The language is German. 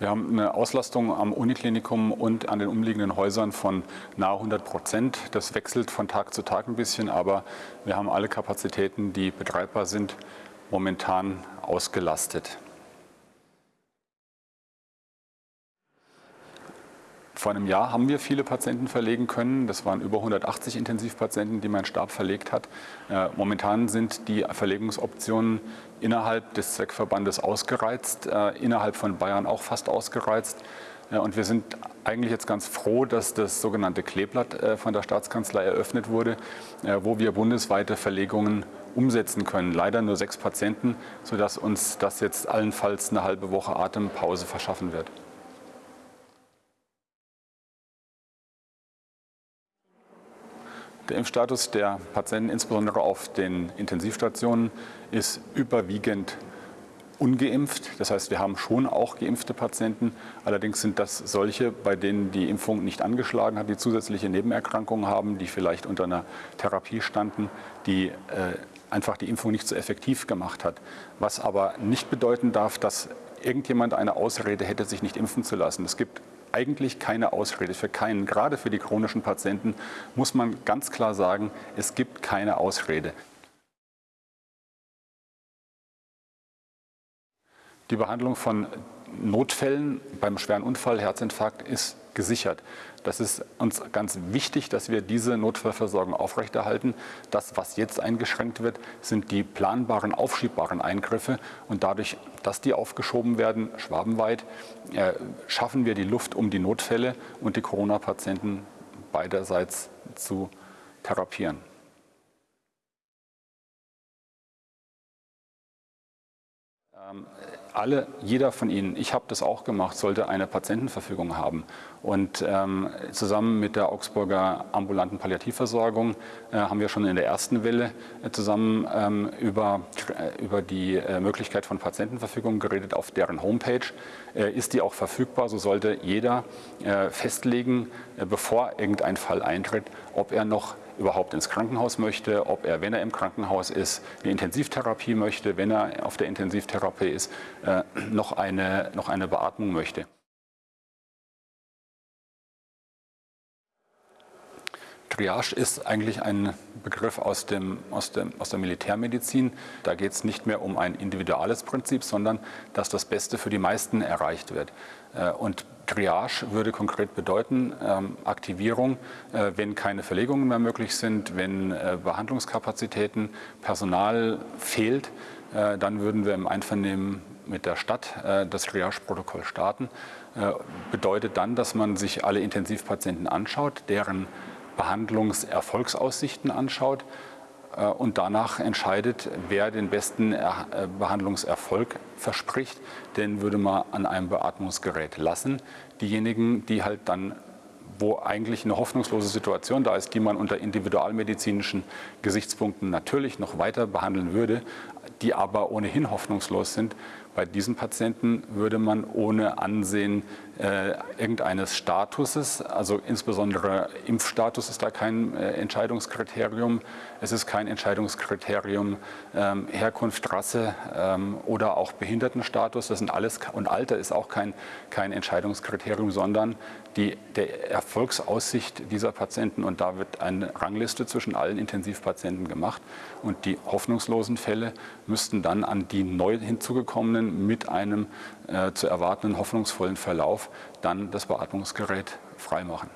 Wir haben eine Auslastung am Uniklinikum und an den umliegenden Häusern von nahe 100 Prozent. Das wechselt von Tag zu Tag ein bisschen, aber wir haben alle Kapazitäten, die betreibbar sind, momentan ausgelastet. Vor einem Jahr haben wir viele Patienten verlegen können. Das waren über 180 Intensivpatienten, die mein Stab verlegt hat. Äh, momentan sind die Verlegungsoptionen innerhalb des Zweckverbandes ausgereizt, äh, innerhalb von Bayern auch fast ausgereizt. Äh, und wir sind eigentlich jetzt ganz froh, dass das sogenannte Kleeblatt von der Staatskanzlei eröffnet wurde, wo wir bundesweite Verlegungen umsetzen können. Leider nur sechs Patienten, sodass uns das jetzt allenfalls eine halbe Woche Atempause verschaffen wird. Der Impfstatus der Patienten, insbesondere auf den Intensivstationen, ist überwiegend ungeimpft. Das heißt, wir haben schon auch geimpfte Patienten. Allerdings sind das solche, bei denen die Impfung nicht angeschlagen hat, die zusätzliche Nebenerkrankungen haben, die vielleicht unter einer Therapie standen, die äh, einfach die Impfung nicht so effektiv gemacht hat. Was aber nicht bedeuten darf, dass irgendjemand eine Ausrede hätte, sich nicht impfen zu lassen. Es gibt eigentlich keine Ausrede für keinen. Gerade für die chronischen Patienten muss man ganz klar sagen, es gibt keine Ausrede. Die Behandlung von Notfällen beim schweren Unfall, Herzinfarkt ist gesichert. Das ist uns ganz wichtig, dass wir diese Notfallversorgung aufrechterhalten. Das, was jetzt eingeschränkt wird, sind die planbaren, aufschiebbaren Eingriffe. Und dadurch, dass die aufgeschoben werden, schwabenweit, äh, schaffen wir die Luft, um die Notfälle und die Corona-Patienten beiderseits zu therapieren. Ähm, alle, jeder von Ihnen, ich habe das auch gemacht, sollte eine Patientenverfügung haben. Und ähm, zusammen mit der Augsburger ambulanten Palliativversorgung äh, haben wir schon in der ersten Welle äh, zusammen ähm, über, äh, über die äh, Möglichkeit von Patientenverfügung geredet. Auf deren Homepage äh, ist die auch verfügbar. So sollte jeder festlegen, bevor irgendein Fall eintritt, ob er noch überhaupt ins Krankenhaus möchte, ob er, wenn er im Krankenhaus ist, eine Intensivtherapie möchte, wenn er auf der Intensivtherapie ist, äh, noch, eine, noch eine Beatmung möchte. Triage ist eigentlich ein Begriff aus, dem, aus, dem, aus der Militärmedizin. Da geht es nicht mehr um ein individuelles Prinzip, sondern dass das Beste für die meisten erreicht wird. Äh, und Triage würde konkret bedeuten, ähm, Aktivierung, äh, wenn keine Verlegungen mehr möglich sind, wenn äh, Behandlungskapazitäten, Personal fehlt, dann würden wir im Einvernehmen mit der Stadt das Triage-Protokoll starten. Bedeutet dann, dass man sich alle Intensivpatienten anschaut, deren Behandlungserfolgsaussichten anschaut äh, und danach entscheidet, wer den besten äh, Behandlungserfolg verspricht, den würde man an einem Beatmungsgerät lassen. Diejenigen, die halt dann wo eigentlich eine hoffnungslose Situation da ist, die man unter individualmedizinischen Gesichtspunkten natürlich noch weiter behandeln würde, die aber ohnehin hoffnungslos sind, bei diesen Patienten würde man ohne Ansehen äh, irgendeines Statuses, also insbesondere Impfstatus ist da kein äh, Entscheidungskriterium, es ist kein Entscheidungskriterium ähm, Herkunft, Rasse ähm, oder auch Behindertenstatus, das sind alles und Alter ist auch kein, kein Entscheidungskriterium, sondern die, der Erfolgsaussicht dieser Patienten. Und da wird eine Rangliste zwischen allen Intensivpatienten gemacht. Und die hoffnungslosen Fälle müssten dann an die neu hinzugekommenen mit einem äh, zu erwartenden hoffnungsvollen Verlauf dann das Beatmungsgerät freimachen.